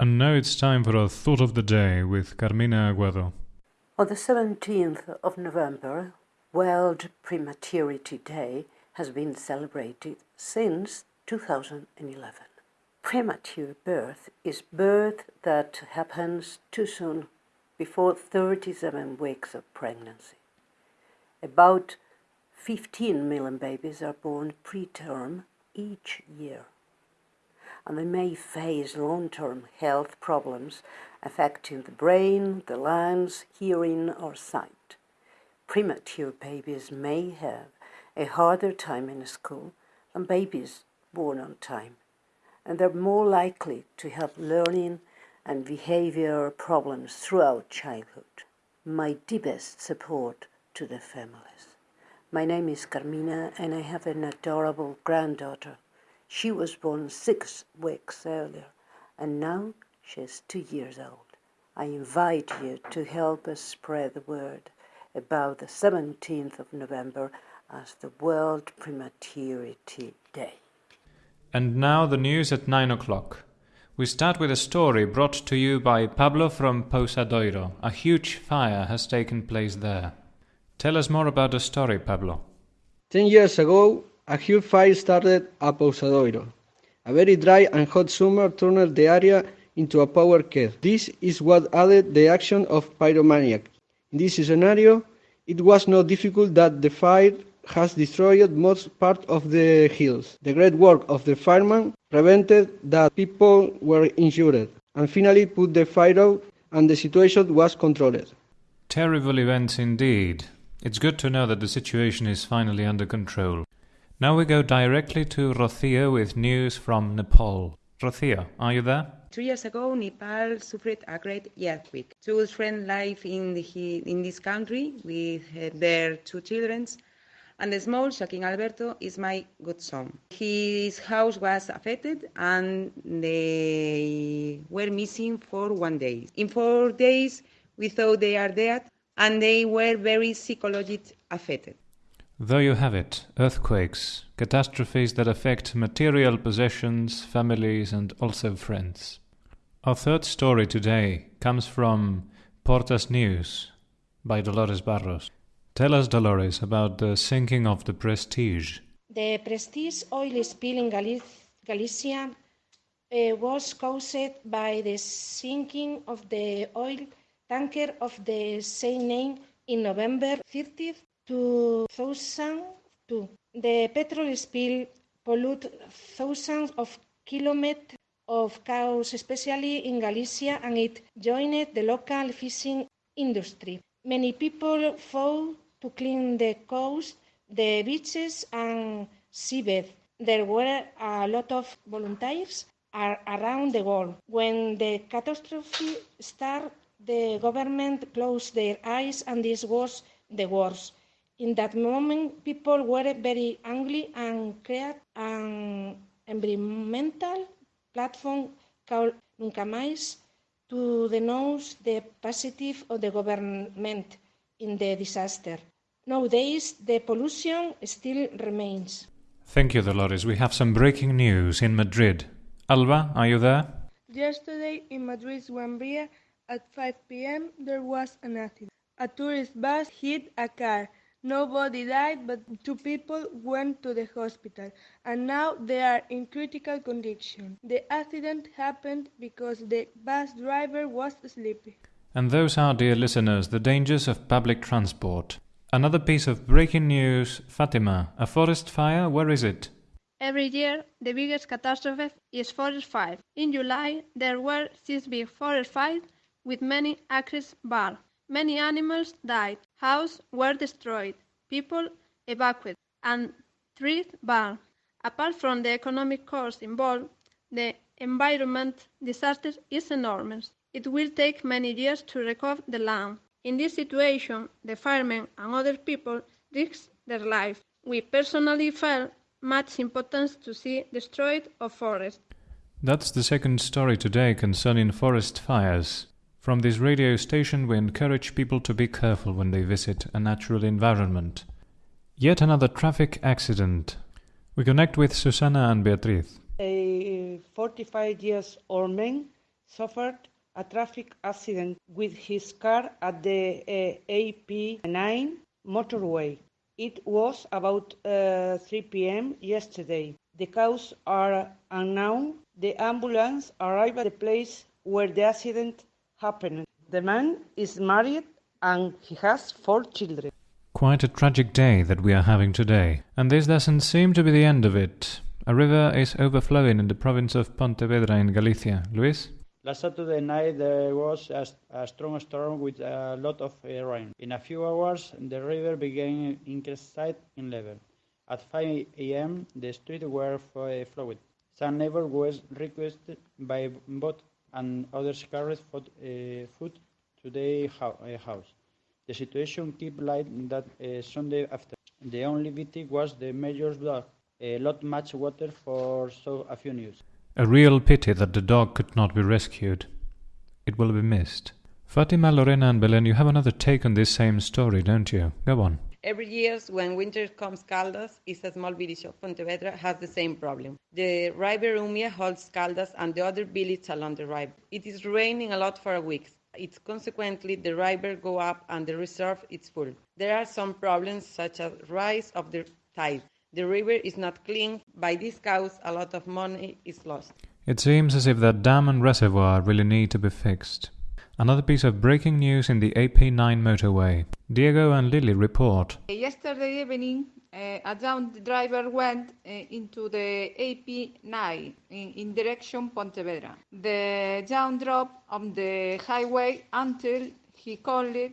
And now it's time for a thought of the day with Carmina Aguado. On the 17th of November, World Prematurity Day has been celebrated since 2011. Premature birth is birth that happens too soon before 37 weeks of pregnancy. About 15 million babies are born preterm each year and they may face long-term health problems affecting the brain, the lungs, hearing or sight. Premature babies may have a harder time in school than babies born on time, and they're more likely to have learning and behavior problems throughout childhood. My deepest support to the families. My name is Carmina and I have an adorable granddaughter she was born six weeks earlier, and now she's two years old. I invite you to help us spread the word about the 17th of November as the World Prematurity Day. And now the news at 9 o'clock. We start with a story brought to you by Pablo from Pousadoiro. A huge fire has taken place there. Tell us more about the story, Pablo. Ten years ago, a huge fire started at Pousadoiro. A very dry and hot summer turned the area into a power cut. This is what added the action of pyromaniac. In this scenario, it was not difficult that the fire has destroyed most part of the hills. The great work of the firemen prevented that people were injured and finally put the fire out and the situation was controlled. Terrible events indeed. It's good to know that the situation is finally under control. Now we go directly to Rocio with news from Nepal. Rocio, are you there? Two years ago, Nepal suffered a great earthquake. Children live in, the, in this country with uh, their two children, and the small Joaquin Alberto is my godson. His house was affected, and they were missing for one day. In four days, we thought they are dead, and they were very psychologically affected. There you have it earthquakes, catastrophes that affect material possessions, families, and also friends. Our third story today comes from Portas News by Dolores Barros. Tell us, Dolores, about the sinking of the Prestige. The Prestige oil spill in Galic- Galicia uh, was caused by the sinking of the oil tanker of the same name in November 30th 2002. The petrol spill polluted thousands of kilometers of coast, especially in Galicia, and it joined the local fishing industry. Many people fought to clean the coast, the beaches, and seabed. There were a lot of volunteers around the world. When the catastrophe started, the government closed their eyes, and this was the worst. In that moment, people were very angry and created an environmental platform called Nunca Mais to denounce the positive of the government in the disaster. Nowadays, the pollution still remains. Thank you, Dolores. We have some breaking news in Madrid. Alba, are you there? Yesterday in Madrid's Gran Via at 5 p.m. there was an accident. A tourist bus hit a car Nobody died, but two people went to the hospital, and now they are in critical condition. The accident happened because the bus driver was sleepy. And those are, dear listeners, the dangers of public transport. Another piece of breaking news Fatima, a forest fire, where is it? Every year, the biggest catastrophe is forest fire. In July, there were six big forest fires with many acres burned. Many animals died, houses were destroyed, people evacuated, and trees burned. Apart from the economic cost involved, the environment disaster is enormous. It will take many years to recover the land. In this situation, the firemen and other people risk their lives. We personally felt much importance to see destroyed of forest. That's the second story today concerning forest fires. From this radio station, we encourage people to be careful when they visit a natural environment. Yet another traffic accident. We connect with Susana and Beatriz. A 45 years old man suffered a traffic accident with his car at the uh, AP9 motorway. It was about uh, 3 p.m. yesterday. The cause are unknown. The ambulance arrived at the place where the accident happened. The man is married and he has four children. Quite a tragic day that we are having today, and this doesn't seem to be the end of it. A river is overflowing in the province of Pontevedra in Galicia. Luis? Last Saturday night there was a, a strong storm with a lot of uh, rain. In a few hours the river began increasing in level. At 5 a.m. the streets were flooded. Some neighbors were requested by boat and others carried food, uh, food to their house. The situation kept like that uh, Sunday after. The only victim was the mayor's dog. A lot much water for so a few news. A real pity that the dog could not be rescued. It will be missed. Fatima, Lorena, and Belen, you have another take on this same story, don't you? Go on. Every year, when winter comes, Caldas is a small village of Pontevedra has the same problem. The river Umia holds Caldas and the other villages along the river. It is raining a lot for a week. It's consequently the river go up and the reserve is full. There are some problems such as rise of the tide. The river is not clean. By this cause, a lot of money is lost. It seems as if that dam and reservoir really need to be fixed. Another piece of breaking news in the AP9 motorway. Diego and Lily report. Yesterday evening, uh, a young driver went uh, into the AP9 in, in, direction Pontevedra. The young drove on the highway until he collided,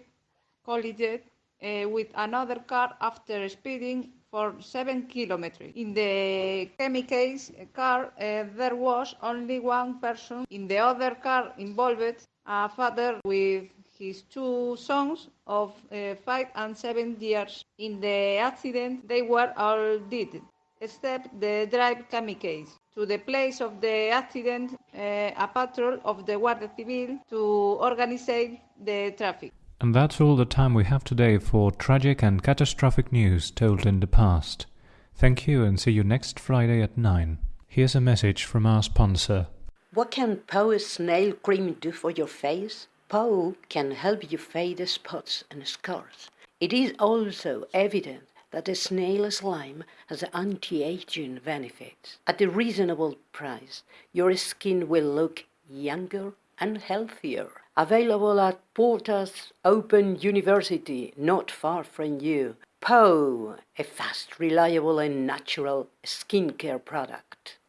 collided uh, with another car after speeding for seven kilometers. In the chemicals car, uh, there was only one person. In the other car involved, a father with his two sons of uh, five and seven years. In the accident, they were all dead, except the driver kamikaze. To the place of the accident, uh, a patrol of the Guardia Civil to organize the traffic. And that's all the time we have today for tragic and catastrophic news told in the past. Thank you and see you next Friday at 9. Here's a message from our sponsor. What can Poe's snail cream do for your face? Poe can help you fade the spots and scars. It is also evident that the snail slime has anti-aging benefits. At a reasonable price, your skin will look younger and healthier. Available at Portas Open University, not far from you. Poe, a fast, reliable and natural skincare product.